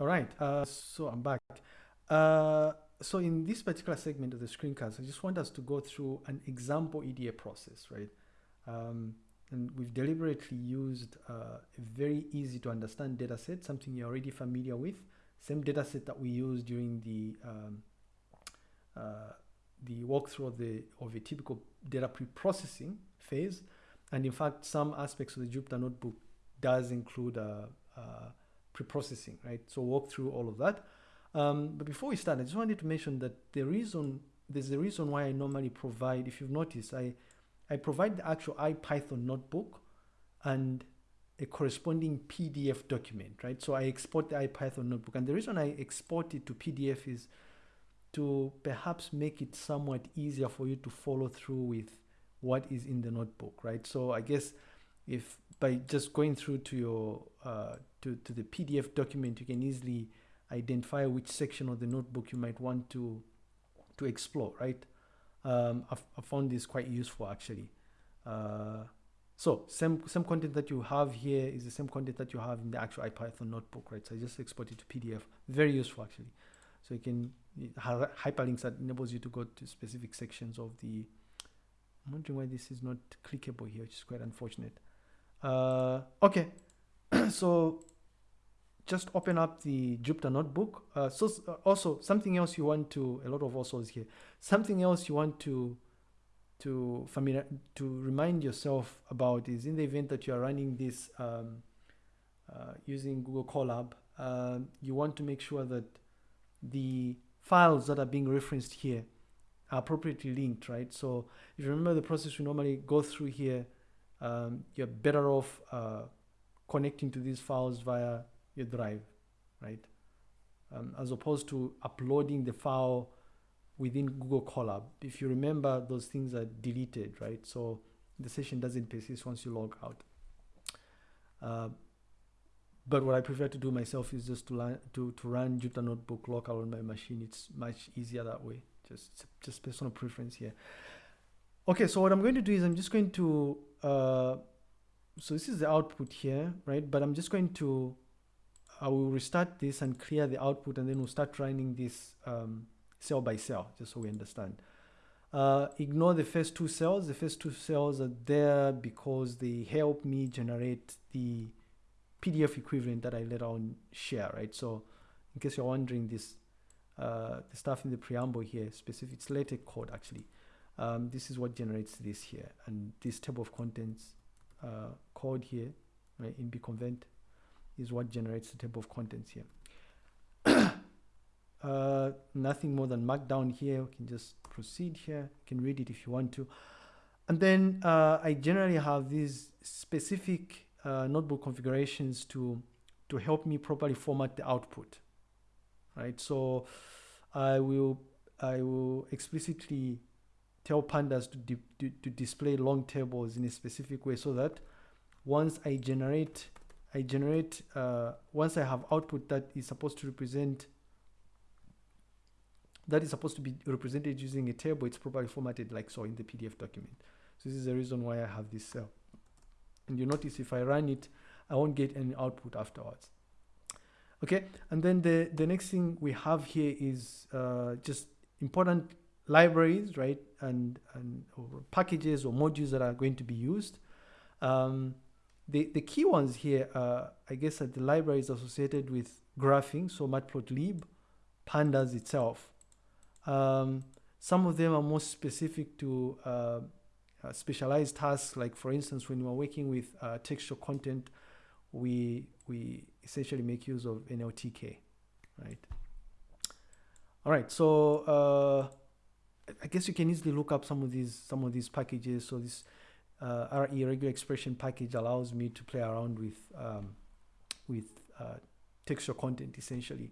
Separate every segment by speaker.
Speaker 1: All right, uh, so I'm back. Uh, so in this particular segment of the screencast, I just want us to go through an example EDA process, right? Um, and we've deliberately used uh, a very easy to understand data set, something you're already familiar with. Same data set that we used during the um, uh, the walkthrough of the of a typical data pre-processing phase. And in fact, some aspects of the Jupyter notebook does include uh, uh, pre-processing, right? So walk through all of that. Um, but before we start, I just wanted to mention that the reason there's a reason why I normally provide, if you've noticed, I I provide the actual IPython notebook and a corresponding PDF document, right? So I export the IPython notebook. And the reason I export it to PDF is to perhaps make it somewhat easier for you to follow through with what is in the notebook, right? So I guess if by just going through to your uh, to, to the PDF document, you can easily identify which section of the notebook you might want to to explore, right? Um, I've, I found this quite useful actually. Uh, so same same content that you have here is the same content that you have in the actual IPython notebook, right? So I just export it to PDF. Very useful actually. So you can hyperlinks that enables you to go to specific sections of the. I'm wondering why this is not clickable here, which is quite unfortunate. Uh, okay, so just open up the Jupyter notebook. Uh, so uh, also something else you want to, a lot of also is here. Something else you want to, to familiar, to remind yourself about is in the event that you are running this um, uh, using Google Colab, uh, you want to make sure that the files that are being referenced here are appropriately linked, right? So if you remember the process we normally go through here, um, you're better off uh, connecting to these files via your drive, right? Um, as opposed to uploading the file within Google Colab. If you remember, those things are deleted, right? So the session doesn't persist once you log out. Uh, but what I prefer to do myself is just to, learn, to, to run Jupyter Notebook local on my machine. It's much easier that way. Just, just personal preference here. Okay, so what I'm going to do is I'm just going to, uh, so this is the output here, right? But I'm just going to I will restart this and clear the output and then we'll start running this um, cell by cell, just so we understand. Uh, ignore the first two cells. The first two cells are there because they help me generate the PDF equivalent that I later on share, right? So in case you're wondering this, uh, the stuff in the preamble here, specific, it's LaTeX code actually. Um, this is what generates this here. And this table of contents uh, code here, right, nbconvert is what generates the table of contents here. uh, nothing more than markdown here. We can just proceed here. You can read it if you want to. And then uh, I generally have these specific uh, notebook configurations to, to help me properly format the output, right? So I will, I will explicitly tell pandas to, to, to display long tables in a specific way so that once I generate I generate, uh, once I have output that is supposed to represent, that is supposed to be represented using a table, it's properly formatted like so in the PDF document. So this is the reason why I have this cell. And you notice if I run it, I won't get any output afterwards. Okay, and then the, the next thing we have here is uh, just important libraries, right? And, and or packages or modules that are going to be used. Um, the, the key ones here, are, I guess, are the library is associated with graphing, so matplotlib, pandas itself. Um, some of them are more specific to uh, uh, specialized tasks, like for instance, when we're working with uh, textual content, we, we essentially make use of NLTK, right? All right, so uh, I guess you can easily look up some of these some of these packages. So this uh, RE regular expression package allows me to play around with um, with uh, textual content essentially.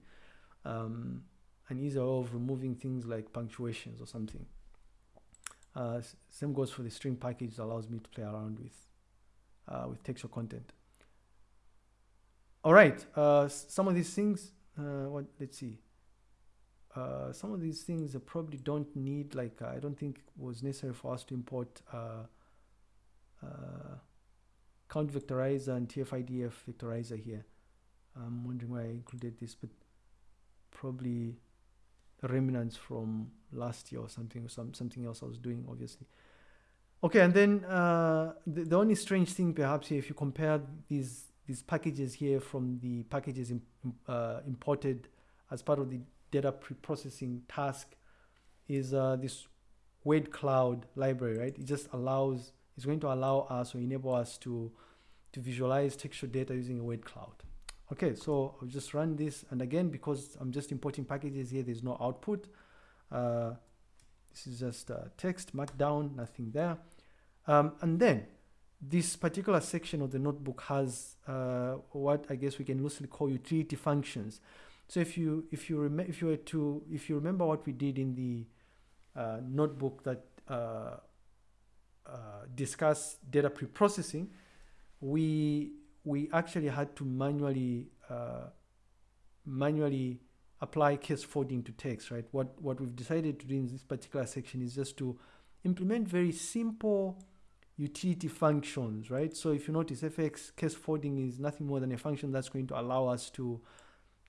Speaker 1: Um, an easier way of removing things like punctuations or something. Uh, same goes for the string package that allows me to play around with uh, with textual content. All right, uh, some of these things, uh, what, let's see. Uh, some of these things probably don't need like, I don't think was necessary for us to import uh, count vectorizer and TF-IDF vectorizer here. I'm wondering why I included this, but probably remnants from last year or something, or some, something else I was doing, obviously. Okay, and then uh, the, the only strange thing perhaps here, if you compare these these packages here from the packages in, uh, imported as part of the data pre-processing task is uh, this word cloud library, right? It just allows, it's going to allow us or enable us to, to visualize textual data using a word cloud. Okay, so I'll just run this. And again, because I'm just importing packages here, there's no output. Uh, this is just uh, text, markdown, nothing there. Um, and then this particular section of the notebook has uh, what I guess we can loosely call utility functions. So if you if you remember if you were to if you remember what we did in the uh, notebook that uh, uh discussed data pre-processing, we we actually had to manually uh, manually apply case folding to text, right? What what we've decided to do in this particular section is just to implement very simple utility functions, right? So if you notice fx case folding is nothing more than a function that's going to allow us to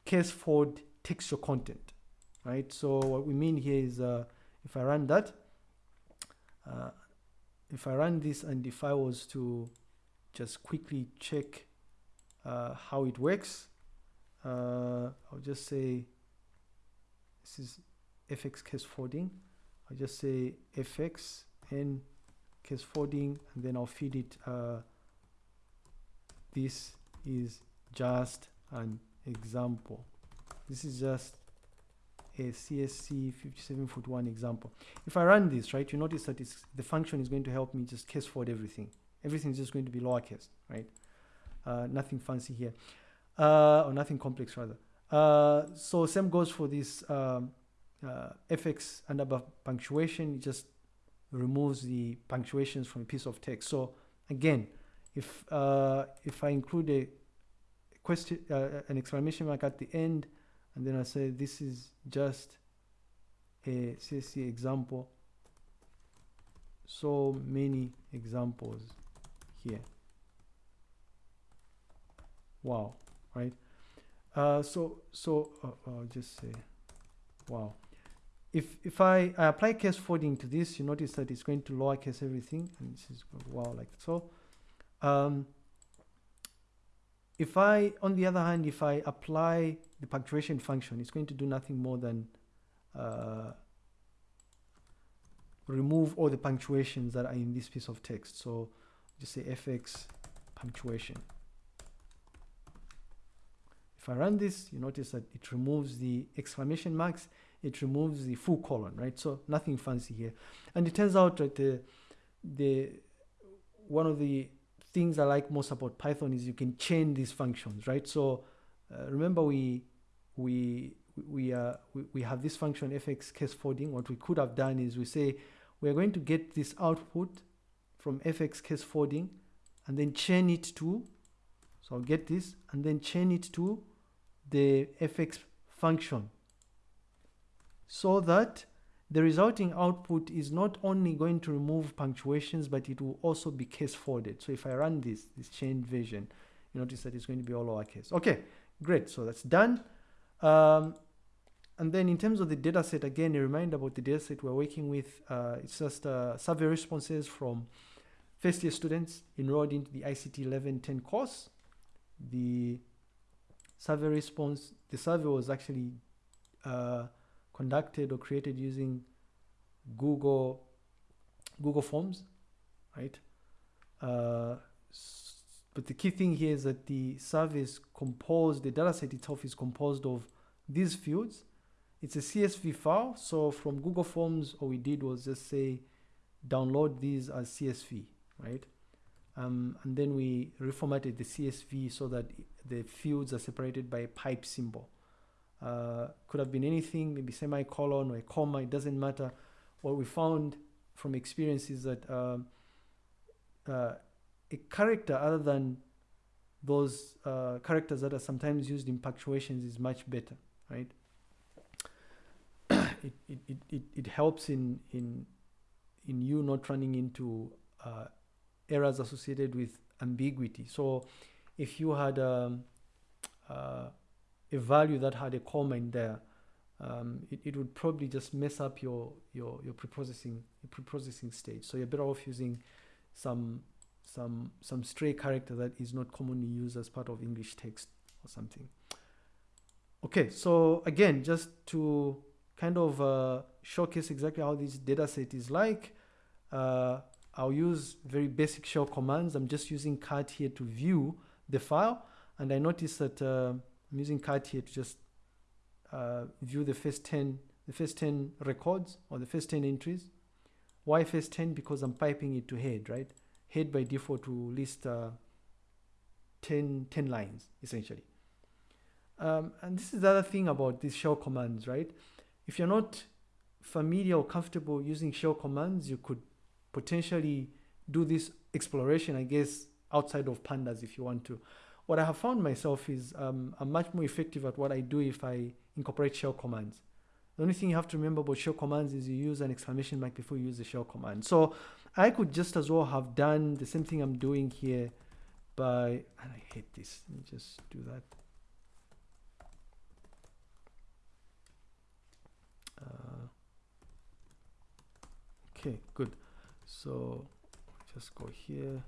Speaker 1: case fold texture content, right? So what we mean here is uh, if I run that, uh, if I run this and if I was to just quickly check uh, how it works, uh, I'll just say this is fx case folding. I'll just say fx and case folding and then I'll feed it uh, this is just an example. This is just a CSC 57 foot one example. If I run this right you notice that it's the function is going to help me just case fold everything. Everything is just going to be lowercase right? Uh, nothing fancy here. Uh, or nothing complex rather. Uh, so same goes for this um, uh, fx and above punctuation. It just removes the punctuations from a piece of text. So again, if uh, if I include a question, uh, an exclamation mark at the end, and then I say this is just a CSC example. So many examples here. Wow, right? Uh, so so uh, I'll just say, wow if if I, I, apply case folding to this, you notice that it's going to lowercase everything, and this is wow like so. Um, if I, on the other hand, if I apply the punctuation function, it's going to do nothing more than uh, remove all the punctuations that are in this piece of text. So just say fx punctuation. If I run this, you notice that it removes the exclamation marks it removes the full colon, right? So nothing fancy here. And it turns out that the, the one of the things I like most about Python is you can chain these functions, right? So uh, remember we we we, uh, we we have this function fx case folding. What we could have done is we say we are going to get this output from fx case folding and then chain it to so I'll get this and then chain it to the fx function so that the resulting output is not only going to remove punctuations, but it will also be case folded. So if I run this, this chain version, you notice that it's going to be all lowercase. Okay, great. So that's done. Um, and then in terms of the data set, again, a reminder about the data set we're working with. Uh, it's just uh, survey responses from first year students enrolled into the ICT 1110 course. The survey response, the survey was actually uh, conducted or created using Google Google Forms, right? Uh, but the key thing here is that the service composed, the dataset itself is composed of these fields. It's a CSV file. So from Google Forms, all we did was just say, download these as CSV, right? Um, and then we reformatted the CSV so that the fields are separated by a pipe symbol. Uh, could have been anything, maybe semicolon or a comma, it doesn't matter. What we found from experience is that um, uh, a character other than those uh, characters that are sometimes used in punctuations is much better, right? it, it, it, it, helps in, in, in you not running into uh, errors associated with ambiguity. So if you had um, uh, a value that had a comma in there, um, it, it would probably just mess up your your your preprocessing your preprocessing stage. So you're better off using some some some stray character that is not commonly used as part of English text or something. Okay, so again, just to kind of uh, showcase exactly how this data set is like, uh, I'll use very basic shell commands. I'm just using cat here to view the file. And I notice that uh, I'm using cat here to just uh, view the first 10, the first 10 records or the first 10 entries. Why first 10? Because I'm piping it to head, right? Head by default to list uh, 10, 10 lines, essentially. Um, and this is the other thing about these shell commands, right? If you're not familiar or comfortable using shell commands, you could potentially do this exploration, I guess, outside of pandas if you want to. What I have found myself is um, I'm much more effective at what I do if I incorporate shell commands. The only thing you have to remember about shell commands is you use an exclamation mark before you use the shell command. So I could just as well have done the same thing I'm doing here by, and I hate this, let me just do that. Uh, okay, good. So just go here.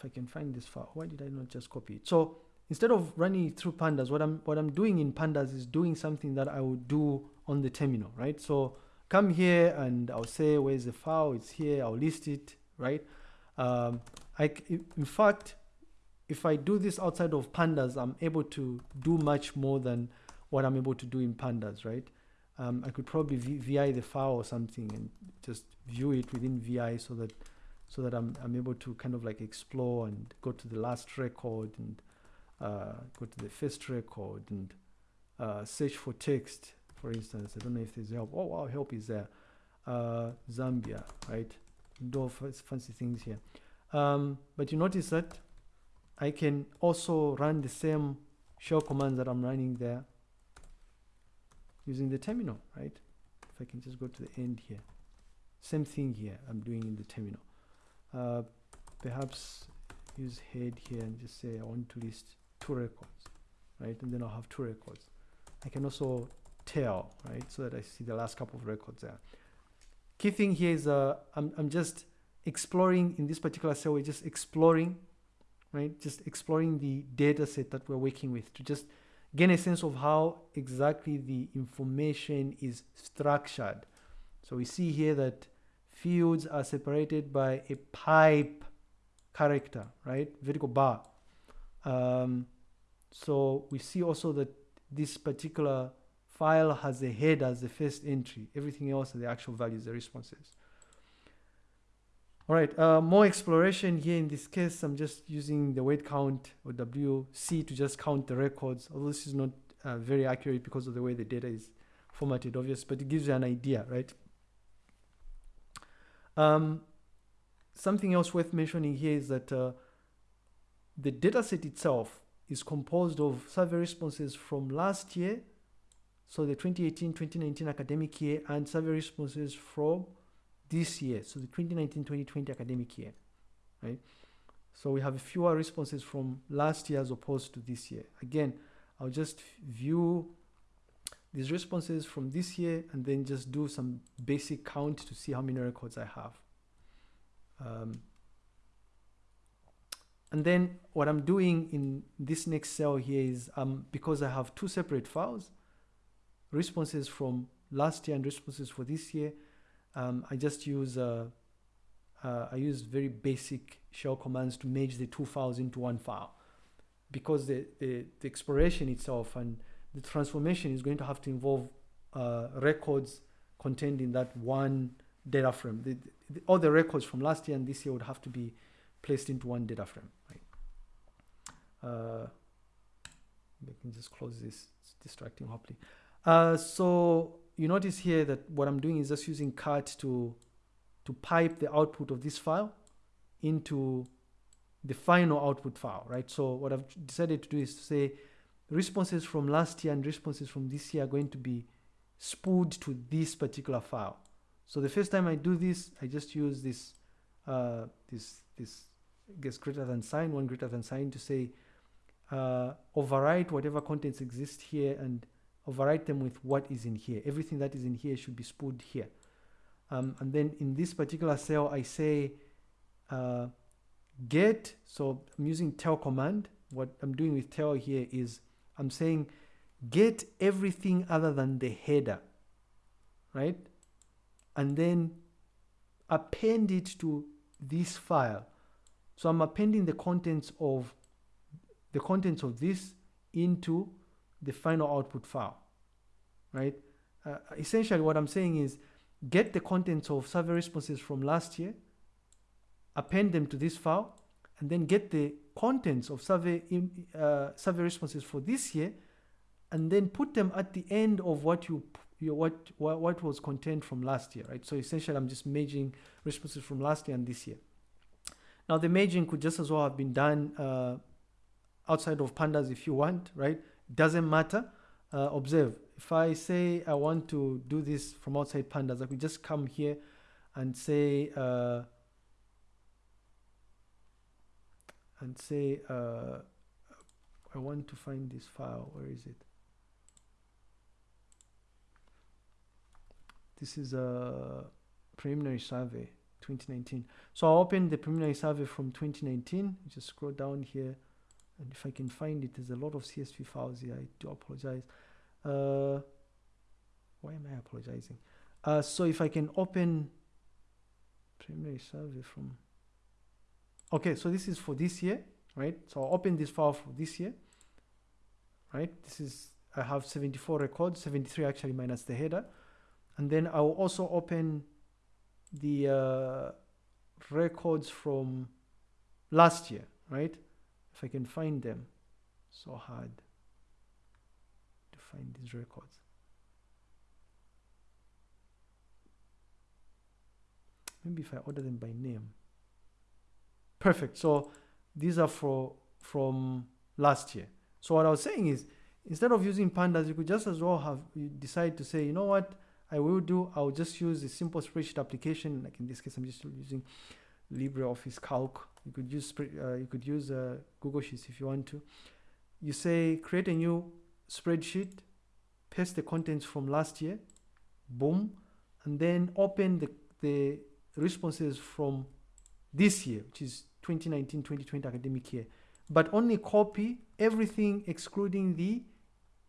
Speaker 1: If I can find this file, why did I not just copy it? So instead of running it through pandas, what I'm what I'm doing in pandas is doing something that I would do on the terminal, right? So come here and I'll say where's the file? It's here. I'll list it, right? Um, I in fact, if I do this outside of pandas, I'm able to do much more than what I'm able to do in pandas, right? Um, I could probably VI the file or something and just view it within VI so that so that I'm, I'm able to kind of like explore and go to the last record and uh, go to the first record and uh, search for text, for instance. I don't know if there's help. Oh, wow, help is there. Uh, Zambia, right? Do fancy things here. Um, but you notice that I can also run the same shell commands that I'm running there using the terminal, right? If I can just go to the end here. Same thing here I'm doing in the terminal. Uh, perhaps use head here and just say I want to list two records, right? And then I'll have two records. I can also tail, right? So that I see the last couple of records there. Key thing here is uh, I'm, I'm just exploring in this particular cell, we're just exploring, right? Just exploring the data set that we're working with to just gain a sense of how exactly the information is structured. So we see here that fields are separated by a pipe character, right? Vertical bar. Um, so we see also that this particular file has a head as the first entry. Everything else are the actual values, the responses. All right, uh, more exploration here. In this case, I'm just using the weight count or WC to just count the records. Although this is not uh, very accurate because of the way the data is formatted, obvious, but it gives you an idea, right? Um, something else worth mentioning here is that uh, the dataset itself is composed of survey responses from last year, so the 2018-2019 academic year, and survey responses from this year, so the 2019-2020 academic year, right? So we have fewer responses from last year as opposed to this year. Again, I'll just view these responses from this year and then just do some basic count to see how many records I have. Um, and then what I'm doing in this next cell here is um, because I have two separate files, responses from last year and responses for this year, um, I just use uh, uh, I use very basic shell commands to merge the two files into one file because the, the, the exploration itself and the transformation is going to have to involve uh, records contained in that one data frame. The, the, all the records from last year and this year would have to be placed into one data frame. Right? Uh, I can just close this. It's distracting, hopefully. Uh, so you notice here that what I'm doing is just using cat to, to pipe the output of this file into the final output file, right? So what I've decided to do is to say responses from last year and responses from this year are going to be spooled to this particular file. So the first time I do this, I just use this uh, this this gets greater than sign, one greater than sign to say uh, overwrite whatever contents exist here and overwrite them with what is in here. Everything that is in here should be spooled here. Um, and then in this particular cell, I say uh, get, so I'm using tail command. What I'm doing with tail here is I'm saying get everything other than the header, right? And then append it to this file. So I'm appending the contents of the contents of this into the final output file, right? Uh, essentially what I'm saying is get the contents of survey responses from last year, append them to this file, and then get the contents of survey, uh, survey responses for this year, and then put them at the end of what you, you what, what, what was contained from last year, right? So essentially I'm just merging responses from last year and this year. Now the merging could just as well have been done uh, outside of pandas if you want, right? Doesn't matter. Uh, observe, if I say I want to do this from outside pandas, I could just come here and say, uh, and say, uh, I want to find this file. Where is it? This is a preliminary survey 2019. So I'll open the preliminary survey from 2019. Just scroll down here and if I can find it there's a lot of CSV files here I do apologize uh, why am I apologizing uh, so if I can open preliminary survey from okay so this is for this year right? So I'll open this file for this year right? This is I have 74 records 73 actually minus the header. And then I will also open the uh, records from last year right? If I can find them. So hard to find these records. Maybe if I order them by name perfect. So these are for from last year. So what I was saying is instead of using pandas you could just as well have decide to say you know what? I will do I'll just use a simple spreadsheet application like in this case I'm just using LibreOffice Calc. You could use uh, you could use uh, Google Sheets if you want to. You say create a new spreadsheet, paste the contents from last year, boom, and then open the the responses from this year, which is 2019-2020 academic year, but only copy everything excluding the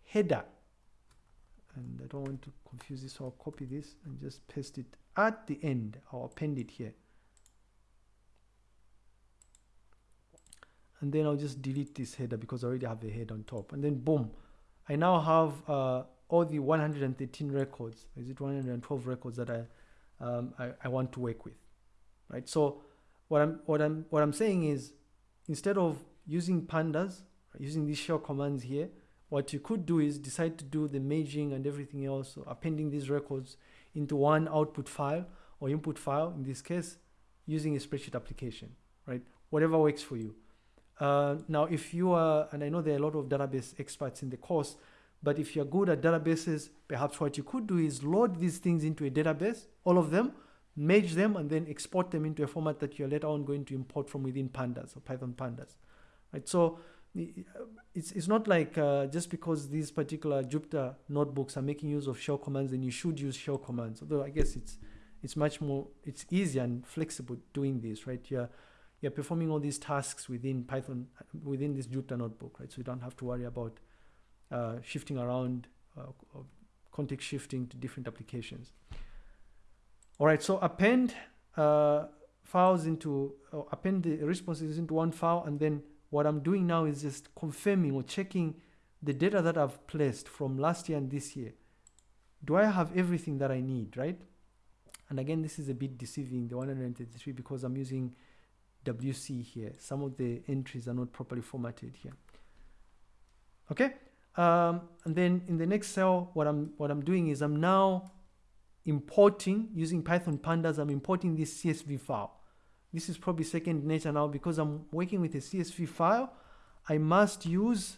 Speaker 1: header. And I don't want to confuse this, so I'll copy this and just paste it at the end. I'll append it here. and then I'll just delete this header because I already have the head on top and then boom I now have uh, all the 113 records is it 112 records that I, um, I, I want to work with right so what I'm what I'm what I'm saying is instead of using pandas using these shell commands here what you could do is decide to do the merging and everything else so appending these records into one output file or input file in this case using a spreadsheet application right? Whatever works for you. Uh, now, if you are, and I know there are a lot of database experts in the course, but if you're good at databases, perhaps what you could do is load these things into a database, all of them, merge them, and then export them into a format that you're later on going to import from within pandas or Python pandas. Right? So it's, it's not like uh, just because these particular Jupyter notebooks are making use of shell commands, then you should use shell commands. Although I guess it's it's much more, it's easier and flexible doing this, right? You're you're performing all these tasks within Python, within this Jupyter notebook, right? So you don't have to worry about uh, shifting around, uh, context shifting to different applications. All right, so append uh, files into, append the responses into one file, and then what I'm doing now is just confirming or checking the data that I've placed from last year and this year. Do I have everything that I need, right? And again, this is a bit deceiving, the 133, because I'm using WC here. Some of the entries are not properly formatted here. Okay. Um, and then in the next cell, what I'm what I'm doing is I'm now importing using Python pandas. I'm importing this CSV file. This is probably second nature now because I'm working with a CSV file. I must use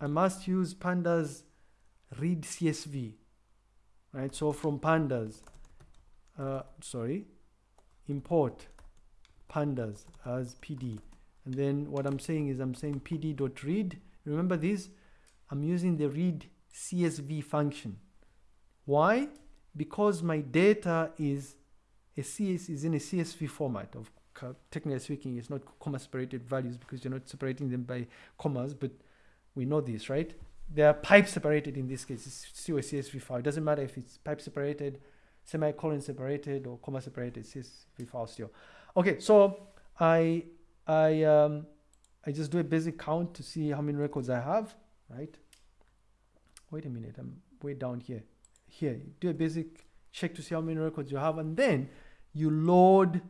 Speaker 1: I must use pandas read CSV, right? So from pandas, uh, sorry, import pandas as PD. And then what I'm saying is I'm saying pd.read. Remember this? I'm using the read CSV function. Why? Because my data is a CS is in a CSV format of technically speaking, it's not comma separated values because you're not separating them by commas, but we know this, right? They are pipe separated in this case. It's still a CSV file. It doesn't matter if it's pipe separated, semicolon separated, or comma separated. CSV file still. Okay, so I I um, I just do a basic count to see how many records I have, right? Wait a minute, I'm way down here. Here, do a basic check to see how many records you have, and then you load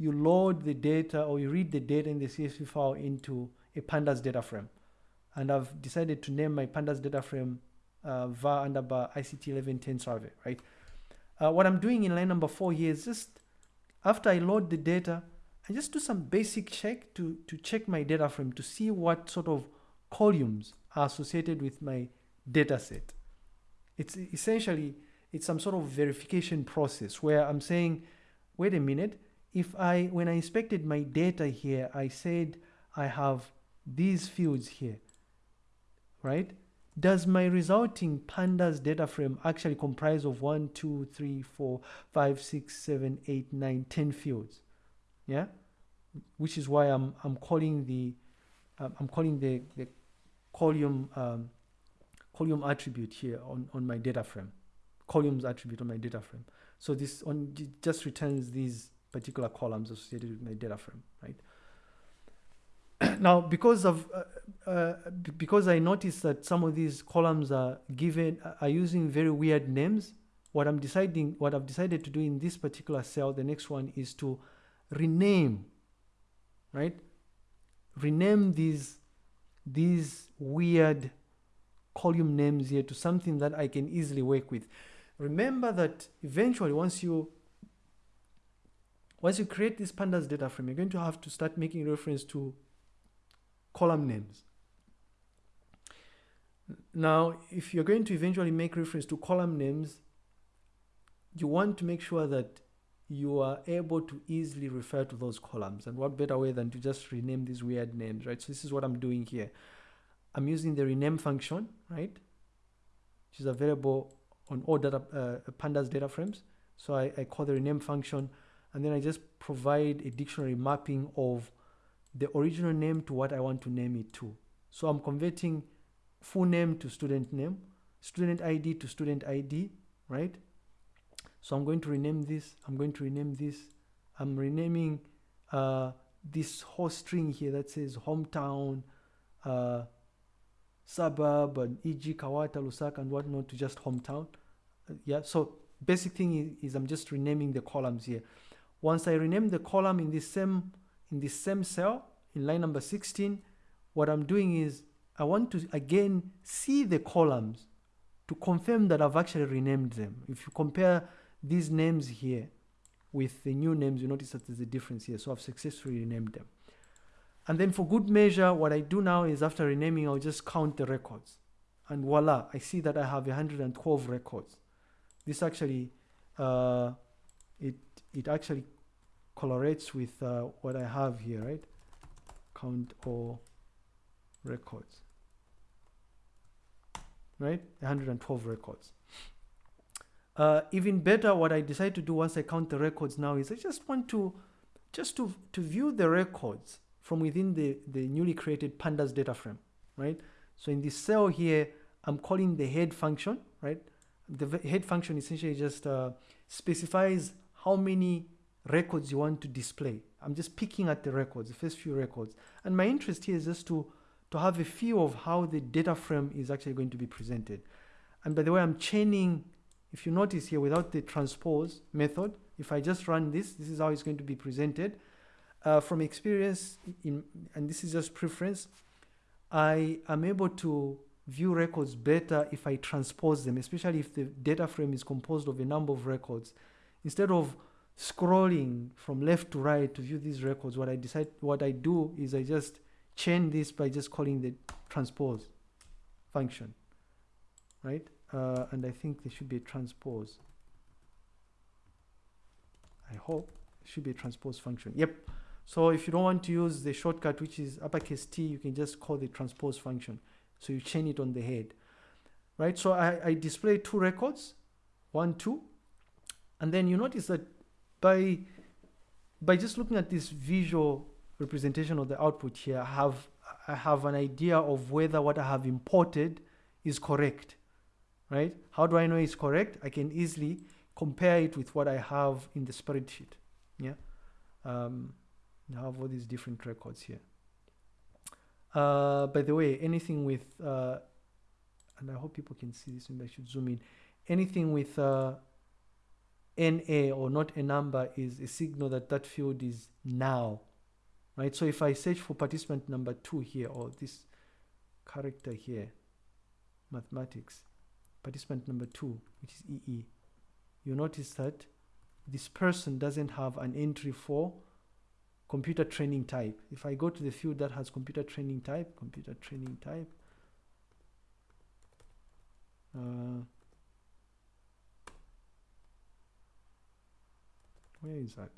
Speaker 1: you load the data or you read the data in the CSV file into a pandas data frame. And I've decided to name my pandas data frame uh, var underbar ICT 1110 survey, right? Uh, what I'm doing in line number four here is just after I load the data, I just do some basic check to, to check my data frame to see what sort of columns are associated with my data set. It's essentially, it's some sort of verification process where I'm saying, wait a minute, if I, when I inspected my data here, I said I have these fields here, right? Does my resulting pandas data frame actually comprise of one, two, three, four, five, six, seven, eight, nine, ten fields? Yeah, which is why I'm I'm calling the um, I'm calling the the column um, column attribute here on on my data frame, columns attribute on my data frame. So this on just returns these particular columns associated with my data frame, right? now, because of uh, uh, because I noticed that some of these columns are given are using very weird names. What I'm deciding, what I've decided to do in this particular cell, the next one is to rename, right? Rename these these weird column names here to something that I can easily work with. Remember that eventually, once you once you create this pandas data frame, you're going to have to start making reference to column names. Now, if you're going to eventually make reference to column names, you want to make sure that you are able to easily refer to those columns. And what better way than to just rename these weird names, right? So this is what I'm doing here. I'm using the rename function, right? Which is available on all data, uh, pandas data frames. So I, I call the rename function and then I just provide a dictionary mapping of the original name to what I want to name it to. So I'm converting full name to student name, student ID to student ID, right? So I'm going to rename this, I'm going to rename this, I'm renaming uh, this whole string here that says hometown, uh, suburb, and e.g. Kabwata, Lusaka, and whatnot to just hometown. Uh, yeah, so basic thing is, is I'm just renaming the columns here. Once I rename the column in this same in this same cell in line number 16, what I'm doing is I want to again see the columns to confirm that I've actually renamed them. If you compare these names here with the new names, you notice that there's a difference here. So I've successfully renamed them. And then for good measure, what I do now is after renaming, I'll just count the records. And voila, I see that I have 112 records. This actually, uh, it it actually correlates with uh, what I have here, right? Count all records, right? 112 records. Uh, even better, what I decide to do once I count the records now is I just want to just to, to view the records from within the, the newly created pandas data frame, right? So in this cell here, I'm calling the head function, right? The head function essentially just uh, specifies how many records you want to display. I'm just picking at the records, the first few records. And my interest here is just to, to have a feel of how the data frame is actually going to be presented. And by the way, I'm chaining, if you notice here, without the transpose method, if I just run this, this is how it's going to be presented. Uh, from experience, in, and this is just preference, I am able to view records better if I transpose them, especially if the data frame is composed of a number of records. Instead of scrolling from left to right to view these records, what I decide, what I do is I just chain this by just calling the transpose function, right? Uh, and I think there should be a transpose. I hope should be a transpose function. Yep. So if you don't want to use the shortcut, which is uppercase T, you can just call the transpose function. So you chain it on the head, right? So I, I display two records, one, two, and then you notice that by by just looking at this visual representation of the output here, I have I have an idea of whether what I have imported is correct, right? How do I know it's correct? I can easily compare it with what I have in the spreadsheet, yeah. Um, I have all these different records here. Uh, by the way, anything with, uh, and I hope people can see this, maybe I should zoom in. Anything with uh, NA or not a number is a signal that that field is now, right? So if I search for participant number two here, or this character here, mathematics, participant number two, which is EE, you notice that this person doesn't have an entry for computer training type. If I go to the field that has computer training type, computer training type, uh, where is that?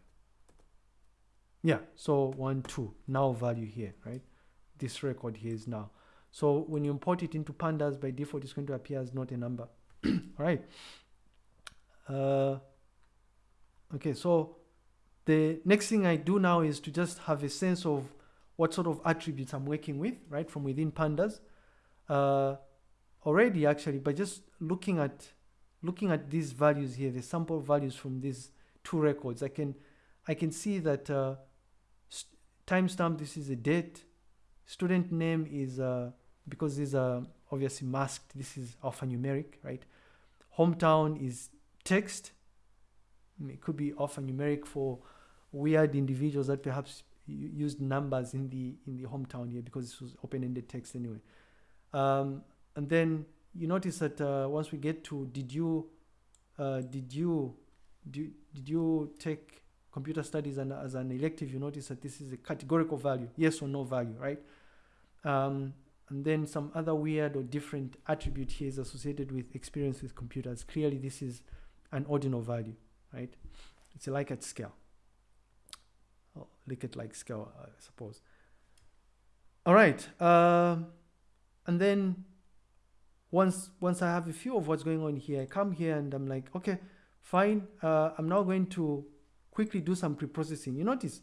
Speaker 1: Yeah, so one, two, now value here, right? This record here is now. So when you import it into pandas, by default, it's going to appear as not a number. All right. Uh, okay, so the next thing I do now is to just have a sense of what sort of attributes I'm working with, right, from within pandas. Uh, already, actually, by just looking at looking at these values here, the sample values from these two records, I can I can see that uh, timestamp. This is a date. Student name is uh, because these are obviously masked. This is alphanumeric, right? Hometown is text it could be alphanumeric for weird individuals that perhaps used numbers in the in the hometown here because this was open-ended text anyway. Um, and then you notice that uh, once we get to did you uh, did you do, did you take computer studies and as an elective you notice that this is a categorical value yes or no value right um, and then some other weird or different attribute here is associated with experience with computers clearly this is an ordinal value right? It's a Likert scale. Oh, Likert like scale, I suppose. All right. Uh, and then once once I have a feel of what's going on here, I come here and I'm like, okay, fine. Uh, I'm now going to quickly do some pre-processing. You notice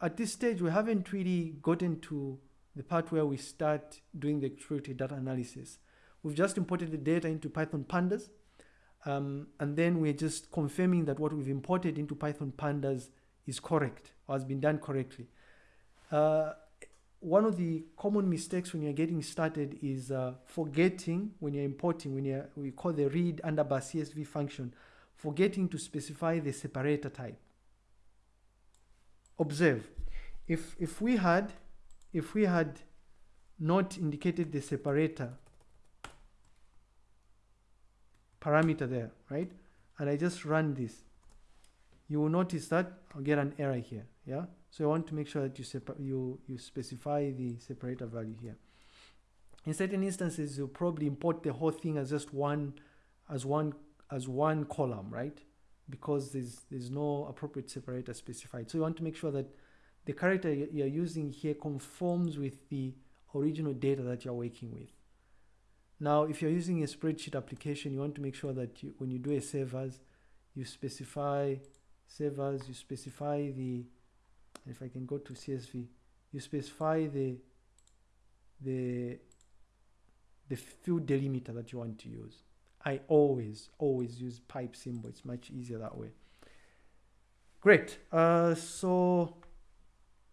Speaker 1: at this stage, we haven't really gotten to the part where we start doing the exploratory data analysis. We've just imported the data into Python pandas um, and then we're just confirming that what we've imported into Python pandas is correct or has been done correctly. Uh, one of the common mistakes when you're getting started is uh, forgetting when you're importing, when you're, we call the read underbar CSV function, forgetting to specify the separator type. Observe, if, if we had, if we had not indicated the separator parameter there, right? And I just run this. You will notice that I'll get an error here, yeah? So you want to make sure that you, you, you specify the separator value here. In certain instances, you'll probably import the whole thing as just one, as one, as one column, right? Because there's, there's no appropriate separator specified. So you want to make sure that the character you're using here conforms with the original data that you're working with. Now, if you're using a spreadsheet application, you want to make sure that you, when you do a save as, you specify save as, you specify the, if I can go to CSV, you specify the, the, the field delimiter that you want to use. I always, always use pipe symbol. It's much easier that way. Great. Uh, so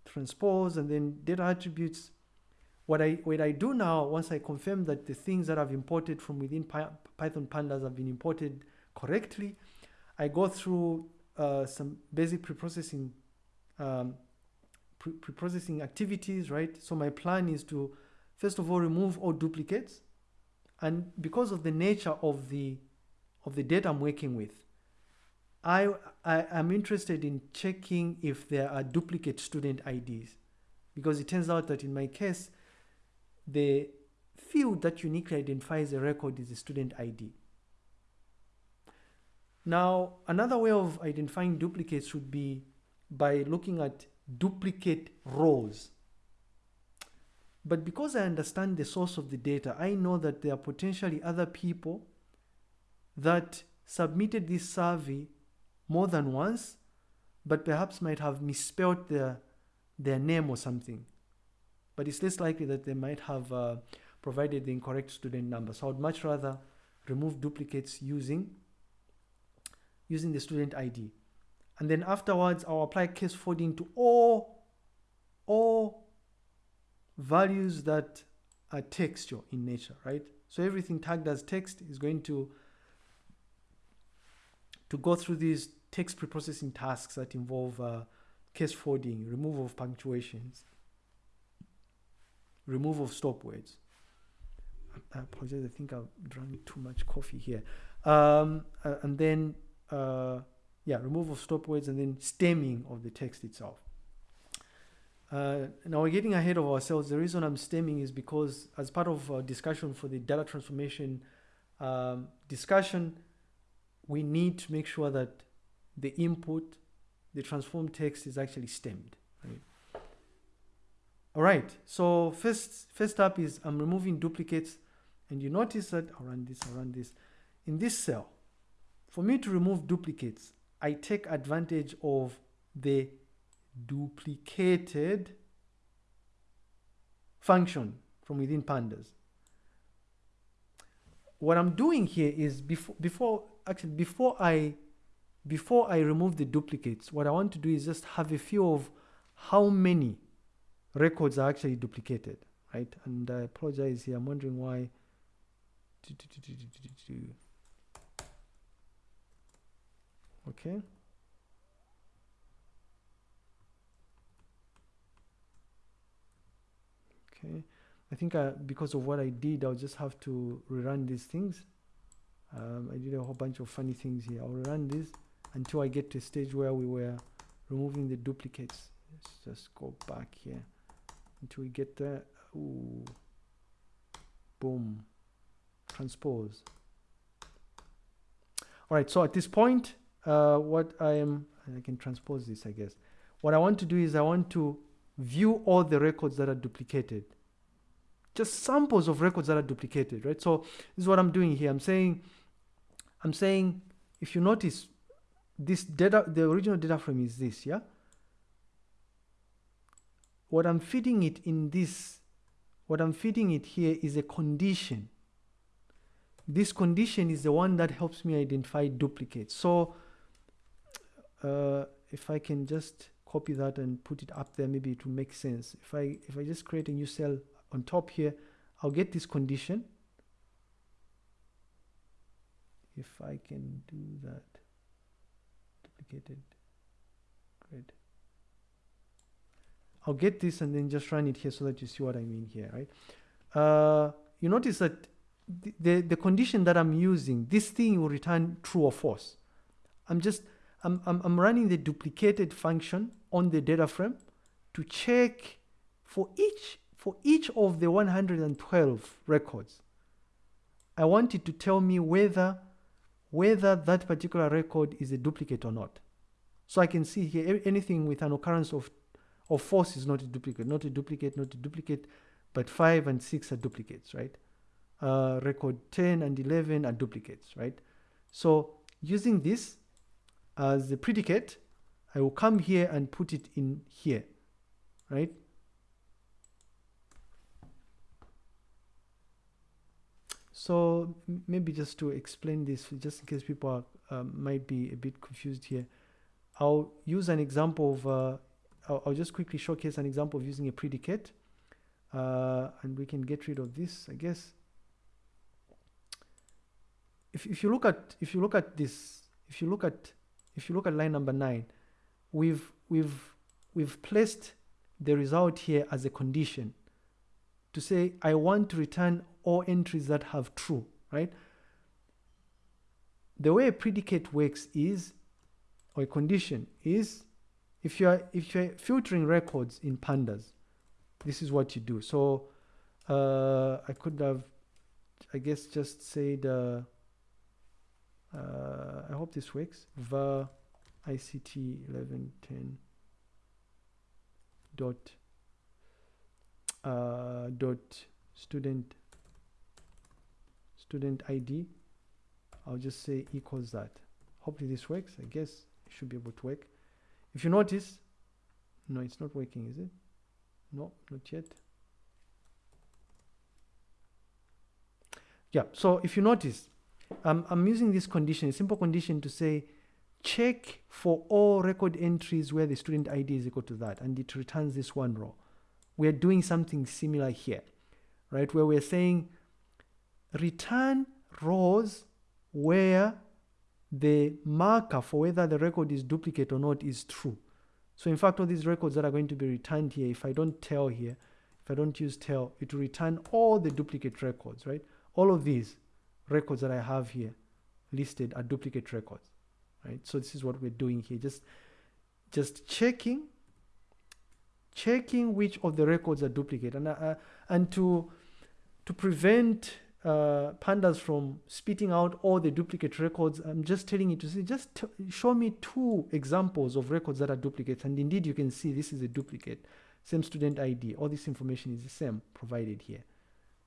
Speaker 1: transpose and then data attributes what I, what I do now, once I confirm that the things that I've imported from within Python pandas have been imported correctly, I go through uh, some basic preprocessing um, pre-processing activities, right? So my plan is to, first of all, remove all duplicates. And because of the nature of the, of the data I'm working with, I, I am interested in checking if there are duplicate student IDs. Because it turns out that in my case, the field that uniquely identifies a record is the student ID. Now, another way of identifying duplicates would be by looking at duplicate rows. But because I understand the source of the data, I know that there are potentially other people that submitted this survey more than once, but perhaps might have misspelled their, their name or something. But it's less likely that they might have uh, provided the incorrect student number. So I would much rather remove duplicates using, using the student ID. And then afterwards, I'll apply case folding to all, all values that are textual in nature, right? So everything tagged as text is going to, to go through these text preprocessing tasks that involve uh, case folding, removal of punctuations, removal of stop words. I apologize, I think I've drunk too much coffee here. Um, and then, uh, yeah, removal of stop words and then stemming of the text itself. Uh, now we're getting ahead of ourselves. The reason I'm stemming is because as part of our discussion for the data transformation um, discussion, we need to make sure that the input, the transformed text is actually stemmed. Right? All right, so first, first up is I'm removing duplicates and you notice that, I'll run this, I'll run this. In this cell, for me to remove duplicates, I take advantage of the duplicated function from within pandas. What I'm doing here is before, before actually before I before I remove the duplicates, what I want to do is just have a feel of how many records are actually duplicated, right? And I apologize here. I'm wondering why. Okay. Okay. I think I, because of what I did, I'll just have to rerun these things. Um, I did a whole bunch of funny things here. I'll run this until I get to a stage where we were removing the duplicates. Let's just go back here until we get there. Ooh. Boom. Transpose. All right, so at this point, uh, what I am, I can transpose this, I guess. What I want to do is I want to view all the records that are duplicated. Just samples of records that are duplicated, right? So this is what I'm doing here. I'm saying, I'm saying, if you notice, this data, the original data frame is this, yeah? What I'm feeding it in this, what I'm feeding it here is a condition. This condition is the one that helps me identify duplicates. So uh, if I can just copy that and put it up there, maybe it will make sense. If I, if I just create a new cell on top here, I'll get this condition. If I can do that, duplicated, great. I'll get this and then just run it here so that you see what I mean here, right? Uh, you notice that the, the, the condition that I'm using, this thing will return true or false. I'm just, I'm, I'm, I'm running the duplicated function on the data frame to check for each for each of the 112 records. I want it to tell me whether whether that particular record is a duplicate or not. So I can see here anything with an occurrence of of false is not a duplicate, not a duplicate, not a duplicate, but 5 and 6 are duplicates, right? Uh, record 10 and 11 are duplicates, right? So using this as the predicate, I will come here and put it in here, right? So maybe just to explain this, just in case people are, uh, might be a bit confused here, I'll use an example of, uh, I'll, I'll, just quickly showcase an example of using a predicate, uh, and we can get rid of this, I guess. If, if you look at if you look at this, if you look at if you look at line number nine, we've we've we've placed the result here as a condition to say I want to return all entries that have true, right? The way a predicate works is, or a condition is, if you are if you're filtering records in pandas, this is what you do. So uh, I could have, I guess, just said. Uh, uh, I hope this works. var ICT 1110 dot uh, dot student student ID I'll just say equals that. Hopefully this works. I guess it should be able to work. If you notice no it's not working is it? No not yet. Yeah so if you notice um, I'm using this condition a simple condition to say check for all record entries where the student ID is equal to that and it returns this one row. We're doing something similar here right? Where we're saying return rows where the marker for whether the record is duplicate or not is true. So in fact all these records that are going to be returned here if I don't tail here if I don't use tail it will return all the duplicate records right? All of these records that I have here listed are duplicate records right? So this is what we're doing here just just checking checking which of the records are duplicate. And uh, and to to prevent uh, pandas from spitting out all the duplicate records i'm just telling you to see just show me two examples of records that are duplicates. And indeed you can see this is a duplicate. Same student id all this information is the same provided here.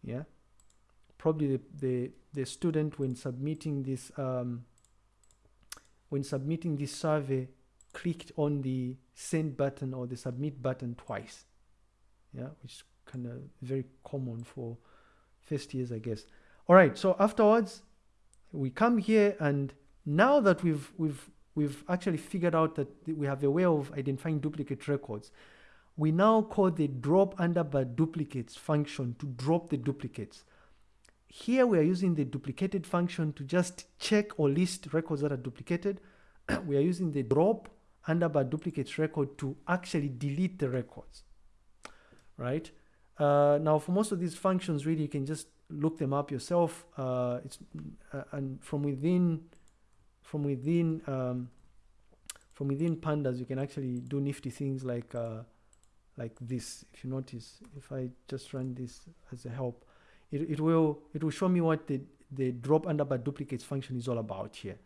Speaker 1: Yeah probably the, the, the student when submitting this um, when submitting this survey clicked on the send button or the submit button twice. Yeah which is kind of very common for first years i guess. All right so afterwards we come here and now that we've we've we've actually figured out that we have a way of identifying duplicate records we now call the drop underbar duplicates function to drop the duplicates here we are using the duplicated function to just check or list records that are duplicated. we are using the drop underbar duplicates record to actually delete the records, right? Uh, now for most of these functions, really, you can just look them up yourself. Uh, it's uh, and from within, from within, um, from within pandas, you can actually do nifty things like uh, like this. If you notice, if I just run this as a help, it, it will it will show me what the the drop under by duplicates function is all about here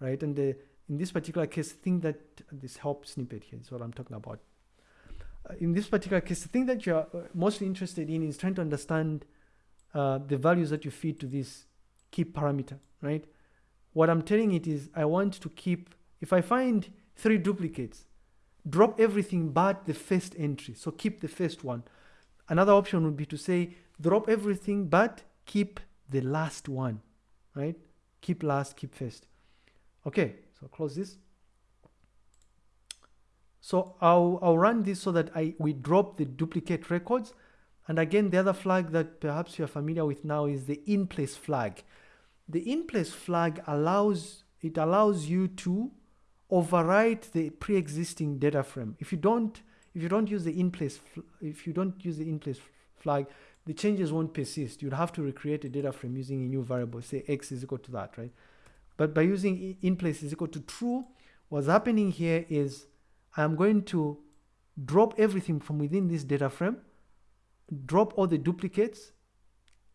Speaker 1: right? And the in this particular case thing that this help snippet here is what i'm talking about. Uh, in this particular case the thing that you're uh, mostly interested in is trying to understand uh, the values that you feed to this keep parameter right? What i'm telling it is i want to keep if i find three duplicates drop everything but the first entry so keep the first one. Another option would be to say drop everything but keep the last one right? Keep last keep first. Okay so close this. So I'll, I'll run this so that I we drop the duplicate records. And again the other flag that perhaps you're familiar with now is the in place flag. The in place flag allows it allows you to overwrite the pre-existing data frame. If you don't if you don't use the in place if you don't use the in place flag the changes won't persist. You'd have to recreate a data frame using a new variable, say x is equal to that, right? But by using in place is equal to true, what's happening here is I'm going to drop everything from within this data frame, drop all the duplicates,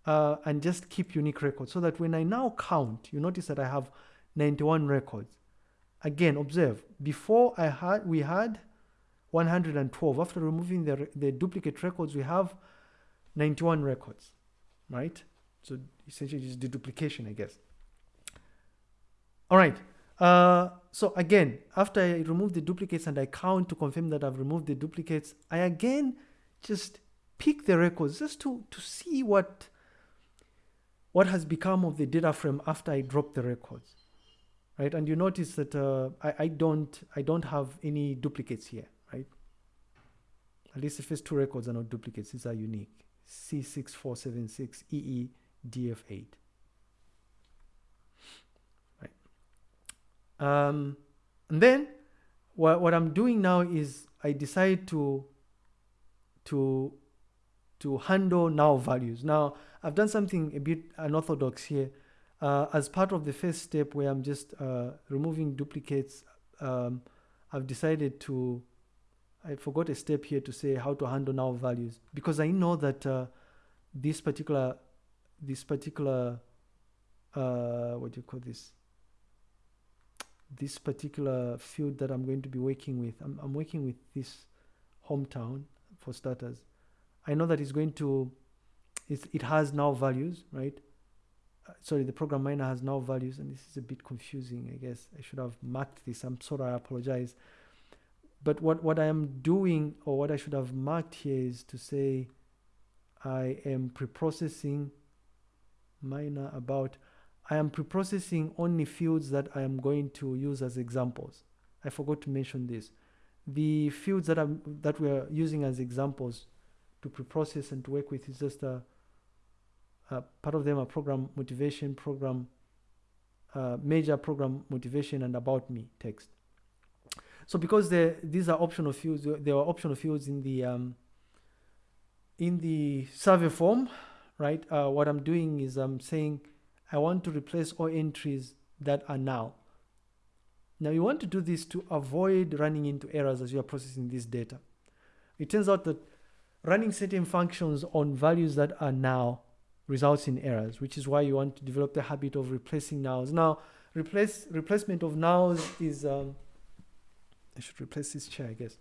Speaker 1: uh, and just keep unique records so that when I now count, you notice that I have 91 records. Again, observe, before I had, we had 112. After removing the, the duplicate records, we have 91 records, right? So essentially just deduplication, I guess. All right. Uh, so again, after I remove the duplicates and I count to confirm that I've removed the duplicates, I again just pick the records just to, to see what, what has become of the data frame after I drop the records, right? And you notice that uh, I, I, don't, I don't have any duplicates here, right? At least the first two records are not duplicates, these are unique. C6476 EE DF8. Right. Um, and then what, what I'm doing now is I decide to to to handle now values. Now I've done something a bit unorthodox here. Uh, as part of the first step where I'm just uh, removing duplicates, um, I've decided to I forgot a step here to say how to handle now values because I know that uh, this particular this particular uh, what do you call this this particular field that I'm going to be working with I'm, I'm working with this hometown for starters. I know that it's going to, it's, it has now values, right? Uh, sorry, the program minor has now values, and this is a bit confusing, I guess. I should have marked this. I'm sorry, I apologize. But what, what I am doing, or what I should have marked here is to say, I am pre-processing minor about I am pre-processing only fields that I am going to use as examples. I forgot to mention this. The fields that I'm that we are using as examples to pre-process and to work with is just a, a part of them are program motivation, program uh, major program motivation, and about me text. So because these are optional fields, there are optional fields in the um, in the survey form, right? Uh, what I'm doing is I'm saying I want to replace all entries that are now. Now you want to do this to avoid running into errors as you are processing this data. It turns out that running certain functions on values that are now results in errors, which is why you want to develop the habit of replacing nows. Now, replace replacement of nows is um, I should replace this chair, I guess.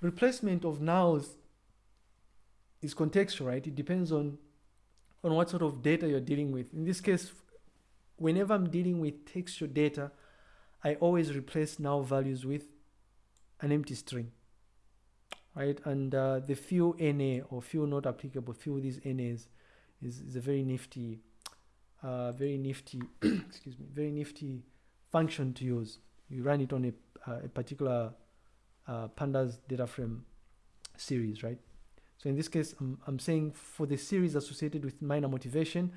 Speaker 1: Replacement of nows is contextual, right? It depends on on what sort of data you're dealing with. In this case, whenever I'm dealing with textual data, I always replace now values with an empty string, right? And uh, the few NA or few not applicable, few these NAs is, is a very nifty, uh, very nifty, excuse me, very nifty function to use. You run it on a, a particular uh, pandas data frame series, right? So in this case, I'm, I'm saying for the series associated with minor motivation,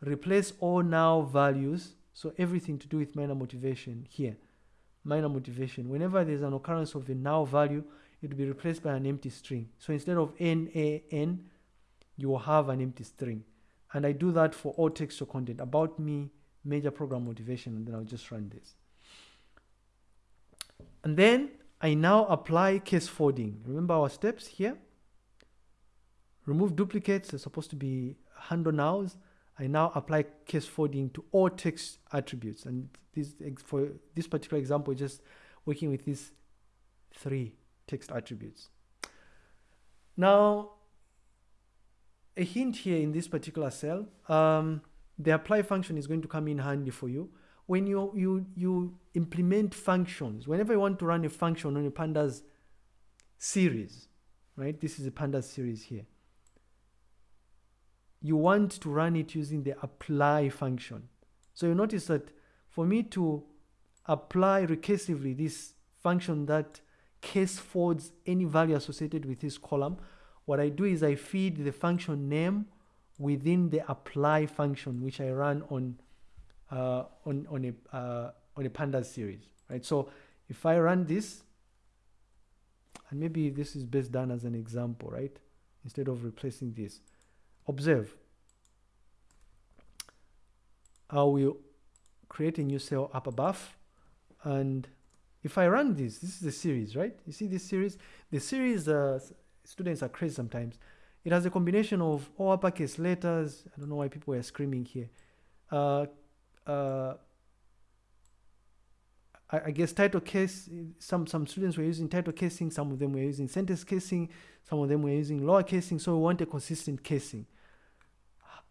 Speaker 1: replace all now values. So everything to do with minor motivation here, minor motivation. Whenever there's an occurrence of a now value, it will be replaced by an empty string. So instead of NAN, you will have an empty string. And I do that for all textual content about me, major program motivation, and then I'll just run this. And then I now apply case folding. Remember our steps here? remove duplicates, they're supposed to be handle nows. I now apply case folding to all text attributes. And this for this particular example, just working with these three text attributes. Now, a hint here in this particular cell, um, the apply function is going to come in handy for you. When you, you, you implement functions, whenever you want to run a function on a pandas series, right? This is a pandas series here you want to run it using the apply function. So you notice that for me to apply recursively this function that case folds any value associated with this column, what I do is I feed the function name within the apply function, which I run on uh, on on a uh, on a pandas series, right? So if I run this, and maybe this is best done as an example, right? Instead of replacing this observe I will create a new cell up above and if I run this, this is the series, right? You see this series? The series, uh, students are crazy sometimes. It has a combination of all uppercase letters. I don't know why people are screaming here. Uh, uh, I, I, guess title case, some, some students were using title casing, some of them were using sentence casing, some of them were using lower casing, so we want a consistent casing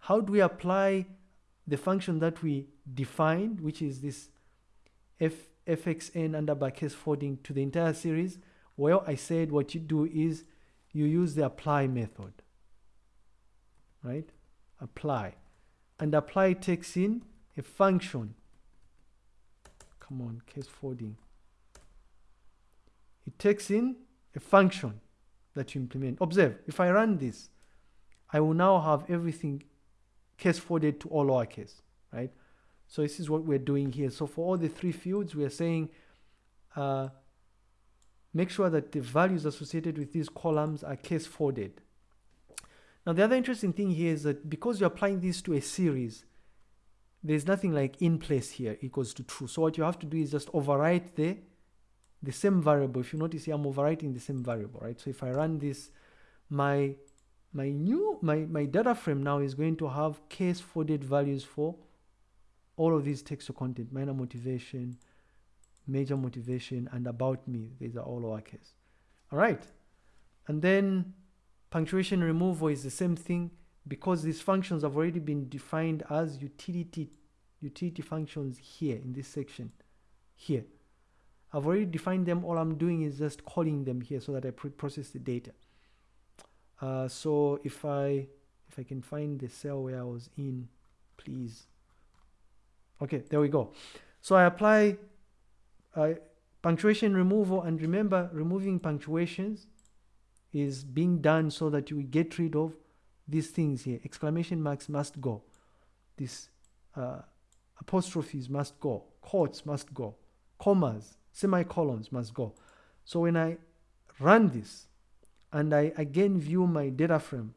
Speaker 1: how do we apply the function that we defined, which is this f fxn underbar case folding to the entire series? Well, I said what you do is you use the apply method, right? Apply. And apply takes in a function. Come on, case folding. It takes in a function that you implement. Observe, if I run this, I will now have everything case folded to all lowercase, right? So this is what we're doing here. So for all the three fields, we are saying uh, make sure that the values associated with these columns are case folded. Now the other interesting thing here is that because you're applying this to a series, there's nothing like in place here equals to true. So what you have to do is just overwrite the, the same variable. If you notice here, I'm overwriting the same variable, right? So if I run this, my my new my my data frame now is going to have case folded values for all of these textual content minor motivation major motivation and about me these are all lowercase all right And then punctuation removal is the same thing because these functions have already been defined as utility utility functions here in this section here. I've already defined them. All I'm doing is just calling them here so that I pre-process the data. Uh, so if I if I can find the cell where I was in, please. Okay, there we go. So I apply uh, punctuation removal and remember removing punctuations is being done so that you get rid of these things here. Exclamation marks must go. This uh, apostrophes must go. Quotes must go. Commas, semicolons must go. So when I run this and I again view my data frame,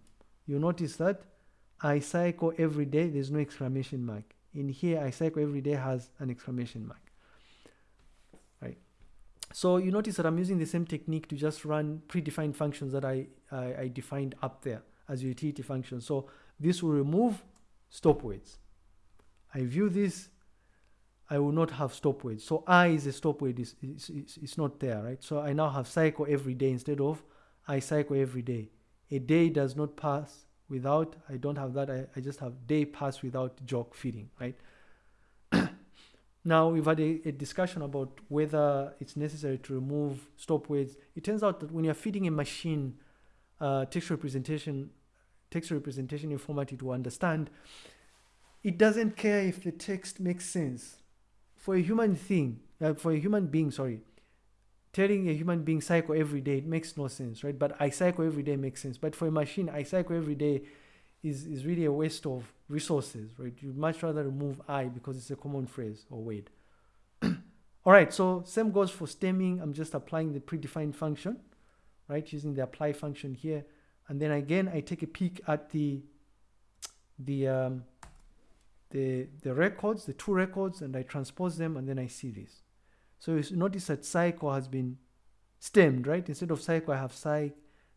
Speaker 1: you notice that I cycle every day, there's no exclamation mark. In here, I cycle every day has an exclamation mark. Right. So you notice that I'm using the same technique to just run predefined functions that I, I, I defined up there as utility function. So this will remove stop words. I view this, I will not have stop words. So I is a stop word, it's, it's, it's, not there, right? So I now have cycle every day instead of I cycle every day. A day does not pass without, I don't have that, I, I just have day pass without jock feeding, right? now we've had a, a, discussion about whether it's necessary to remove stop words. It turns out that when you're feeding a machine uh, text representation, text representation in format it to understand, it doesn't care if the text makes sense. For a human thing, uh, for a human being, sorry, telling a human being cycle every day, it makes no sense, right? But I cycle every day makes sense. But for a machine, I cycle every day is, is really a waste of resources, right? You'd much rather remove I because it's a common phrase or word. All right, so same goes for stemming. I'm just applying the predefined function, right? Using the apply function here. And then again, I take a peek at the, the, um, the, the records, the two records, and I transpose them, and then I see this. So you notice that cycle has been stemmed, right? Instead of cycle, I have cy,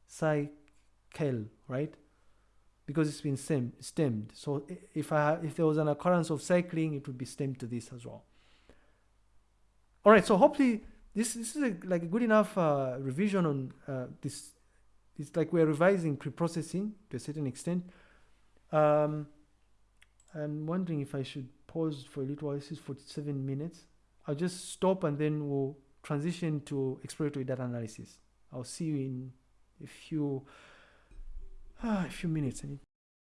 Speaker 1: cycle, right? Because it's been stem, stemmed. So if I if there was an occurrence of cycling, it would be stemmed to this as well. All right, so hopefully this, this is a, like a good enough uh, revision on uh, this. It's like we're revising pre-processing to a certain extent. Um, I'm wondering if I should pause for a little while. This is 47 minutes. I'll just stop and then we'll transition to exploratory data analysis. I'll see you in a few, uh, a few minutes.